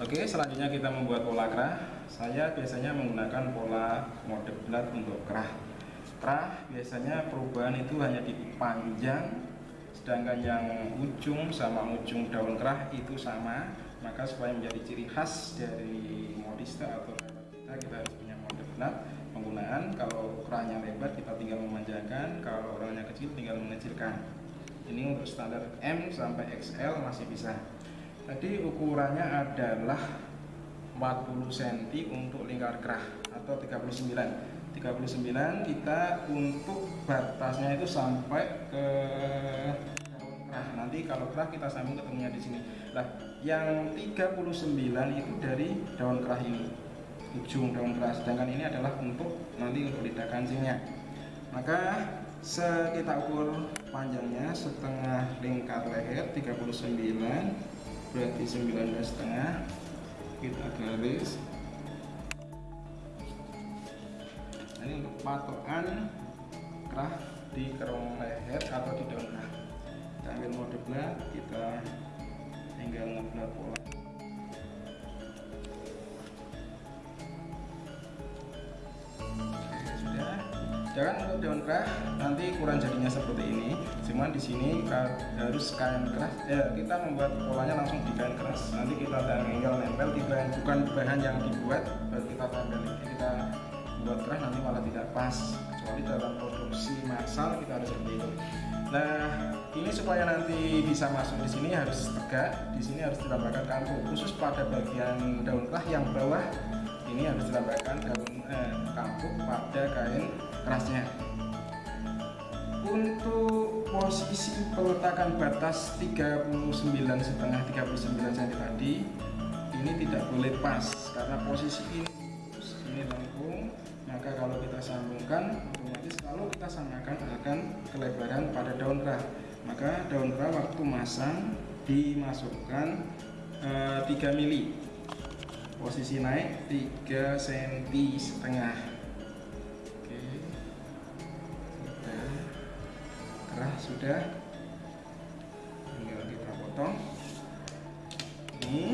Oke, selanjutnya kita membuat pola kerah. Saya biasanya menggunakan pola mode bulat untuk kerah. Kerah biasanya perubahan itu hanya di panjang, sedangkan yang ujung sama ujung daun kerah itu sama. Maka supaya menjadi ciri khas dari modista atau kita, kita harus punya mode bulat penggunaan. Kalau kerahnya lebar kita tinggal memanjangkan, kalau orangnya kecil tinggal mengecilkan. Ini untuk standar M sampai XL masih bisa Tadi ukurannya adalah 40 cm untuk lingkar kerah atau 39 39 kita untuk batasnya itu sampai ke kerah. Nanti kalau kerah kita sambung ketemunya di sini. Lah yang 39 itu dari daun kerah ini ujung daun kerah. Sedangkan ini adalah untuk nanti untuk lidah kancingnya maka kita ukur panjangnya setengah lingkar leher 39 berarti 19 setengah. Kita garis. Ini untuk patokan kerah di kerong leher atau di daun kita ambil mode belah kita tinggal ngebelah pola Jangan untuk daun kerah nanti kurang jadinya seperti ini. Cuman di sini harus kain keras. Ya, kita membuat polanya langsung di kain keras. Nanti kita tinggal nempel di bahan bukan bahan yang dibuat, baru kita tempel. Kita buat keras nanti malah tidak pas. Kecuali dalam produksi massal kita harus seperti itu. Nah, ini supaya nanti bisa masuk di sini harus tegak. Di sini harus ditambahkan kampu khusus pada bagian daun kerah yang bawah ini harus ditambahkan daun eh, pada kain kerasnya. Untuk posisi peletakan batas 39 setengah 39 cm tadi ini tidak boleh pas karena posisi ini ini lengkung maka kalau kita sambungkan otomatis kalau kita samakan akan kelebaran pada daun kerah maka daun kerah waktu masang dimasukkan e, eh, 3 mili. Posisi naik 3 cm setengah sudah. Tinggal kita potong ini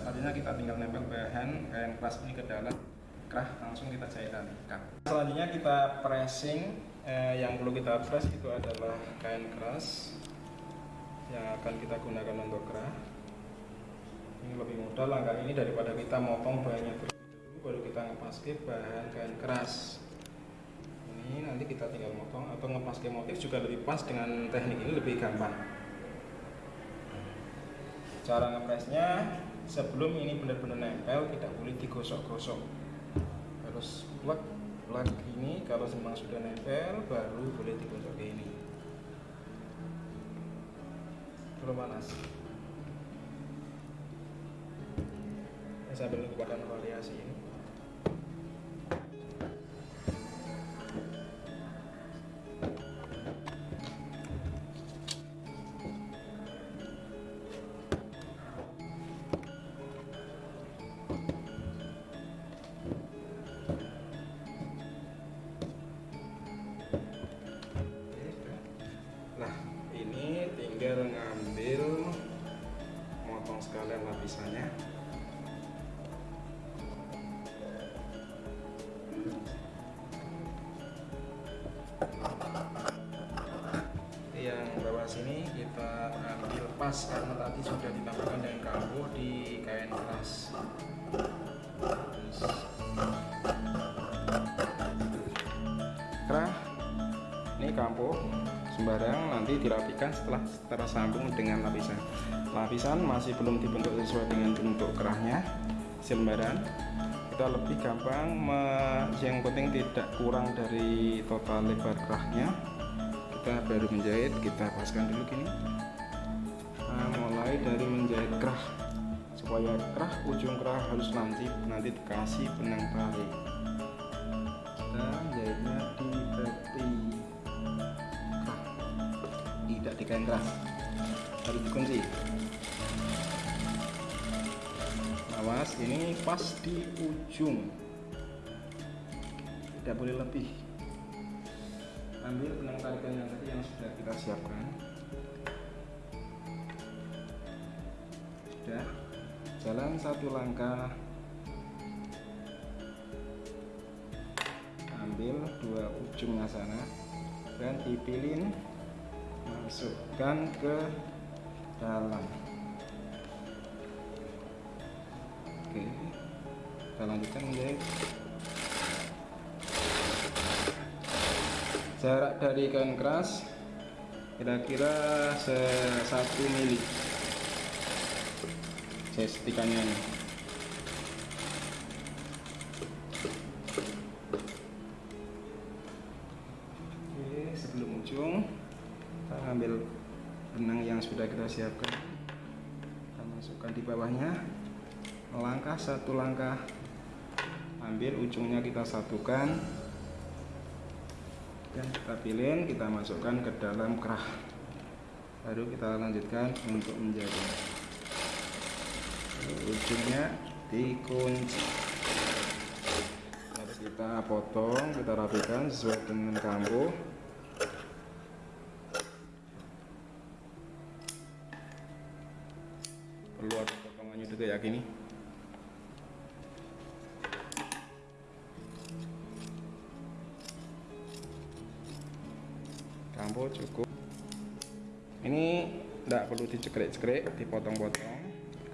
selanjutnya kita tinggal nempel bahan kain keras ini ke dalam kerah langsung kita jahit selanjutnya kita pressing eh, yang perlu kita press itu adalah kain keras yang akan kita gunakan untuk kerah. Ini lebih mudah langkah ini daripada kita motong bahannya dulu baru kita ngepaske bahan kain keras. Ini nanti kita tinggal motong atau ngepaske motif juga lebih pas dengan teknik ini lebih gampang. Cara ngepresnya sebelum ini benar-benar nempel tidak boleh digosok-gosok. Harus plug plug ini kalau memang sudah nempel baru boleh digosok ke ini. Belum panas. Sambil mengumpulkan variasi ini lapisannya yang bawah sini kita ambil pas karena tadi sudah ditambahkan dengan kambuh di kain keras ini kampuh sembarang nanti dirapikan setelah tersambung dengan lapisan. Lapisan masih belum dibentuk sesuai dengan bentuk kerahnya sembarang. Kita lebih gampang yang penting tidak kurang dari total lebar kerahnya. Kita baru menjahit kita paskan dulu gini. Nah, mulai dari menjahit kerah. Supaya kerah ujung kerah harus lancip nanti dikasih benang tarik kerah harus dikunci awas ini pas di ujung. Tidak boleh lebih. Ambil benang tarikan yang tadi yang sudah kita siapkan. Sudah. Jalan satu langkah. Ambil dua ujungnya sana. Dan dipilin masukkan ke dalam. Oke kita lanjutkan menjahit jarak dari kain keras kira-kira satu mili. Saya setikannya ini oke sebelum ujung kita ambil benang yang sudah kita siapkan. Kita masukkan di bawahnya. Melangkah satu langkah. Ambil ujungnya kita satukan. Dan kita pilih kita masukkan ke dalam kerah. Baru kita lanjutkan untuk menjadi ujungnya dikunci. Lalu kita potong kita rapikan sesuai dengan kambuh perlu ada potongannya juga ya gini. Kambuh cukup. Ini tidak perlu dicekrek-cekrek dipotong-potong.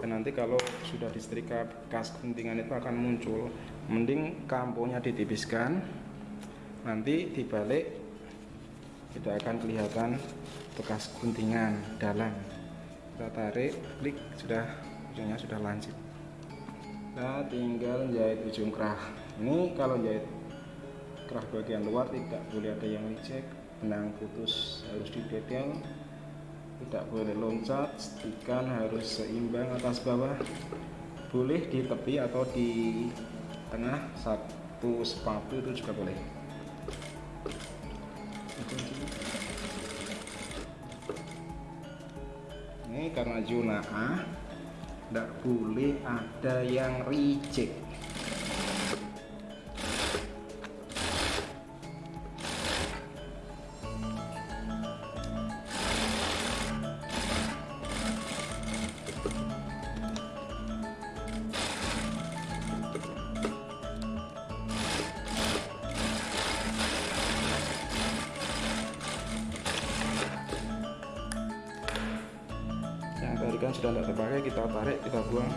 Dan nanti kalau sudah disetrika bekas guntingan itu akan muncul. Mending kampuhnya ditipiskan. Nanti dibalik tidak akan kelihatan bekas guntingan dalam kita tarik klik sudah. Ujungnya sudah lancip. Kita tinggal jahit ujung kerah. Ini kalau jahit kerah bagian luar tidak boleh ada yang licek benang putus harus didetail tidak boleh loncat setikan harus seimbang atas bawah. Boleh di tepi atau di tengah satu sepatu itu juga boleh ini karena zona A tidak boleh ada yang reject yang tadi kan sudah tidak terpakai kita tarik kita buang.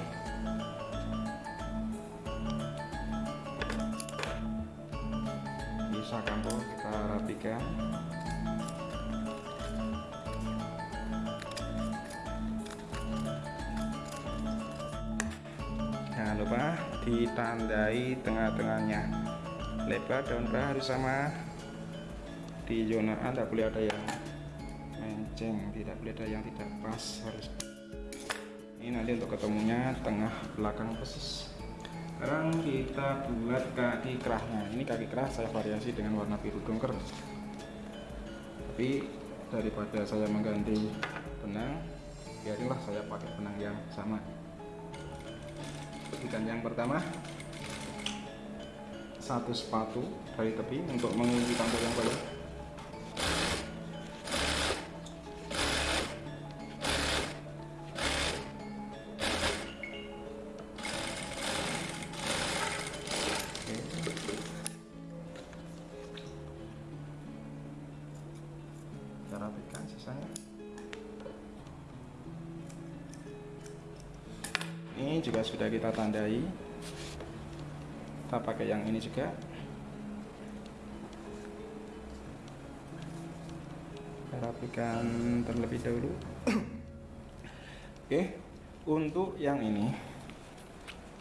Bisa kampung kita rapikan. Jangan lupa ditandai tengah-tengahnya. Lebar daun kerah harus sama. Di zona A tidak boleh ada yang menceng tidak boleh ada yang tidak pas harus ini nanti untuk ketemunya tengah belakang persis. Sekarang kita buat kaki kerahnya. Ini kaki kerah saya variasi dengan warna biru dongker. Tapi daripada saya mengganti benang biarinlah saya pakai benang yang sama. Ikan yang pertama satu sepatu dari tepi untuk mengunci tampil yang bawah sisanya ini juga sudah kita tandai. Kita pakai yang ini juga. Kita rapikan terlebih dahulu. Oke untuk yang ini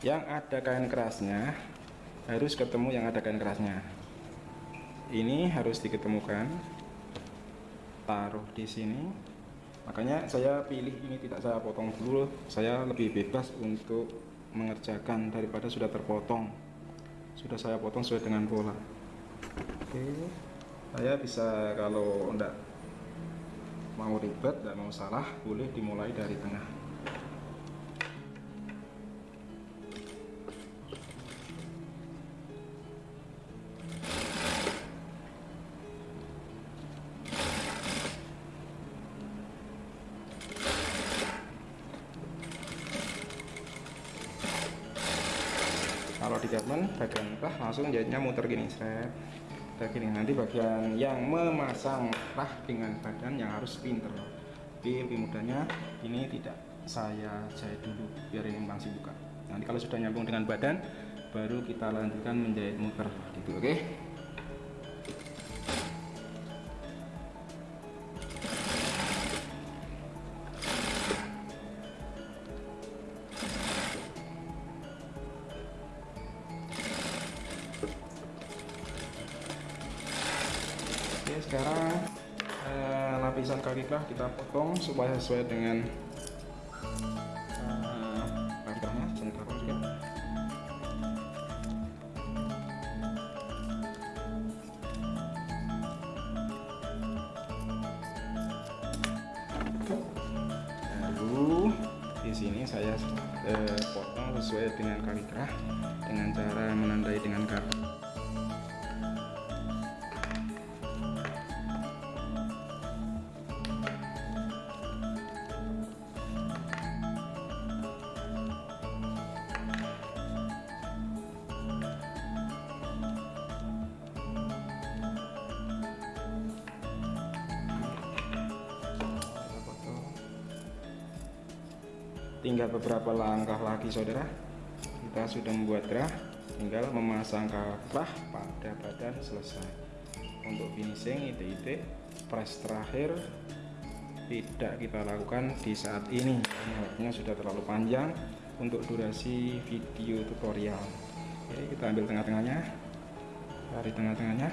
yang ada kain kerasnya harus ketemu yang ada kain kerasnya. Ini harus diketemukan taruh di sini. Makanya saya pilih ini tidak saya potong dulu. Saya lebih bebas untuk mengerjakan daripada sudah terpotong. Sudah saya potong sesuai dengan pola. Oke saya bisa kalau enggak mau ribet dan mau salah boleh dimulai dari tengah garment bagian rah langsung jahitnya muter gini seret gini nanti bagian yang memasang rah dengan badan yang harus pinter. Tapi lebih mudahnya ini tidak saya jahit dulu biar ini langsung buka. Nanti kalau sudah nyambung dengan badan baru kita lanjutkan menjahit muter. Gitu oke? okay? Sekarang eh, lapisan kaki kita potong supaya sesuai dengan eh, sebentar juga lalu di sini saya eh, potong sesuai dengan kerah dengan cara menandai dengan kartu tinggal beberapa langkah lagi saudara. Kita sudah membuat gerah tinggal memasang kerah pada badan selesai. Untuk finishing itu-itu press terakhir tidak kita lakukan di saat ini. Karena sudah terlalu panjang untuk durasi video tutorial. Oke kita ambil tengah-tengahnya. Dari tengah-tengahnya.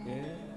Oke